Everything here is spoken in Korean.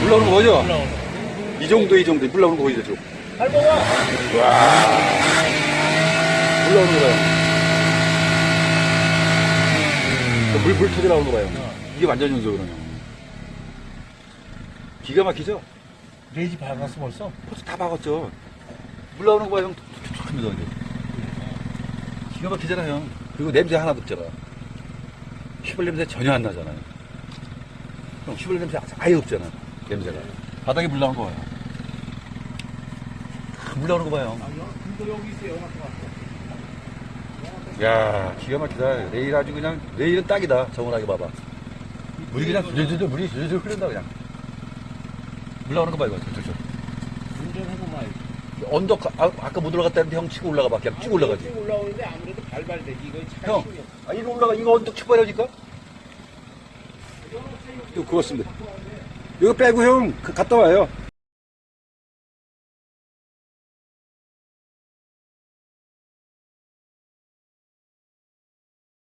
물 나오는 거 보이죠? 올라오는 거. 이 정도, 이 정도. 물 나오는 거 보이죠? 지금? 할머가 물 나오는 거 봐요. 물, 물 터져 나오는 거 봐요. 이게 완전 연속이거든요. 기가 막히죠? 레지 박았어 벌써? 벌써 다 박았죠. 물 나오는 거 봐요, 형. 툭툭툭 합니다, 이제. 기가 막히잖아요. 그리고 냄새 하나도 없잖아. 휘발 냄새 전혀 안 나잖아요. 형, 휘발 냄새 아예 없잖아. 냄새가. 바닥에 물 나오는 거 봐요. 물 나오는 거 봐요. 영화 야 기가 막히다. 내일 아주 그냥, 내일은 딱이다. 정원하게 봐봐. 물이 그냥 줄줄줄, 물이 줄줄 흐른다, 그냥. 물 나오는 거 봐, 이거. 운전해보면 언덕, 아, 아까 못 올라갔다 했는데 형 치고 올라가 봐. 그냥 쭉 올라가지. 쭉 올라오는데 아무래도 발발되지. 이거 형, 아, 이거 올라가, 이거 언덕 치고 버려질까? 이거 그렇습니다. 이거 빼고 형, 그 갔다 와요.